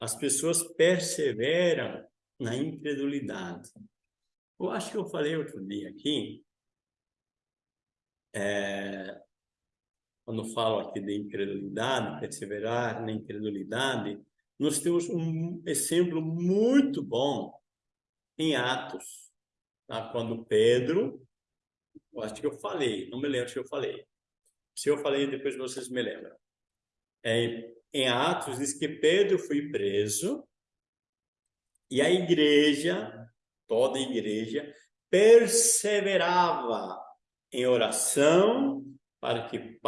as pessoas perseveram na incredulidade. Eu acho que eu falei outro dia aqui, é, quando falo aqui de incredulidade, perseverar na incredulidade, nós temos um exemplo muito bom em Atos, tá? quando Pedro, eu acho que eu falei, não me lembro se eu falei. Se eu falei, depois vocês me lembram. É, em Atos diz que Pedro foi preso e a igreja, toda a igreja, perseverava em oração para que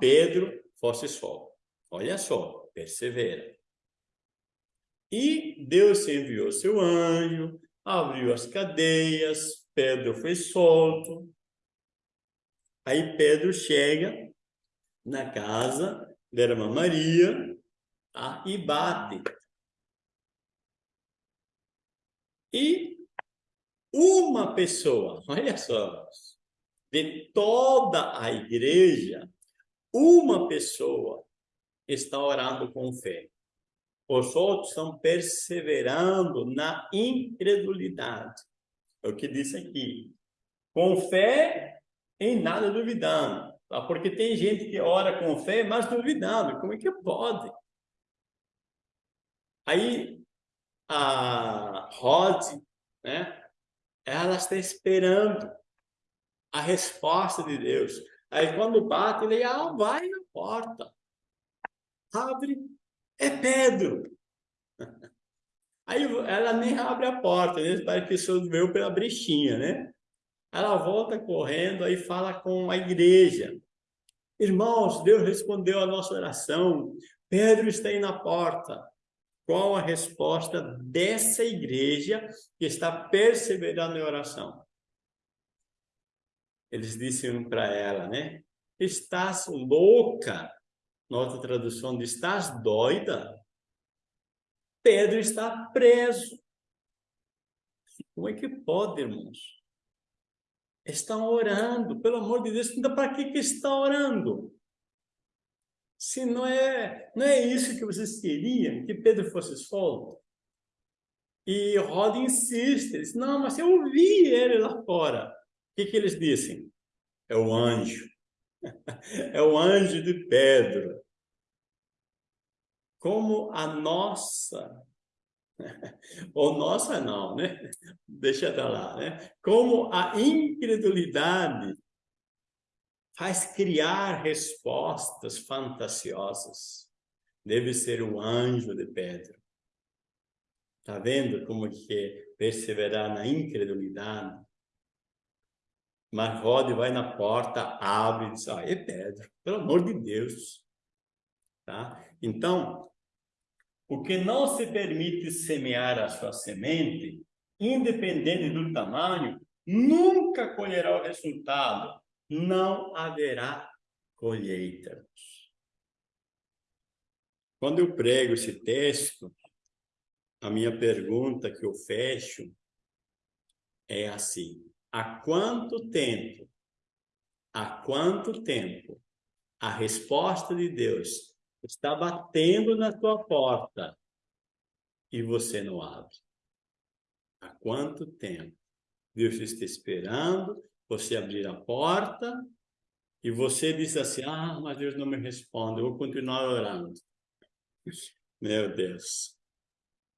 Pedro fosse solto. Olha só, persevera. E Deus enviou seu anjo, abriu as cadeias, Pedro foi solto. Aí Pedro chega na casa irmã Maria tá? e bate. E uma pessoa, olha só, de toda a igreja, uma pessoa está orando com fé. Os outros estão perseverando na incredulidade. É o que diz aqui. Com fé, em nada duvidando. Tá? Porque tem gente que ora com fé, mas duvidando. Como é que pode? Aí, a Rod, né? Ela está esperando a resposta de Deus. Aí, quando bate, ele ah, vai na porta. Abre é Pedro. Aí ela nem abre a porta, né? Parece que isso veio pela brechinha, né? Ela volta correndo aí fala com a igreja. Irmãos, Deus respondeu a nossa oração. Pedro está aí na porta. Qual a resposta dessa igreja que está perseverando em oração? Eles disseram para ela, né? Estás louca? Nota tradução de estás doida? Pedro está preso. Como é que pode, irmãos? Estão orando, pelo amor de Deus, ainda para que que está orando? Se não é, não é isso que vocês queriam, que Pedro fosse solto. E Roda insiste, diz, não, mas eu ouvi ele lá fora. O que, que eles dizem? É o anjo. é o anjo de Pedro. Como a nossa, ou nossa não, né? Deixa pra lá, né? Como a incredulidade faz criar respostas fantasiosas. Deve ser o anjo de Pedro. Tá vendo como que perseverar na incredulidade mas Rod vai na porta, abre e diz, ah, é Pedro, pelo amor de Deus. Tá? Então, o que não se permite semear a sua semente, independente do tamanho, nunca colherá o resultado. Não haverá colheita. Quando eu prego esse texto, a minha pergunta que eu fecho é assim: há quanto tempo, há quanto tempo a resposta de Deus está batendo na tua porta e você não abre? Há quanto tempo Deus está esperando você abrir a porta e você diz assim, ah, mas Deus não me responde, eu vou continuar orando. Meu Deus.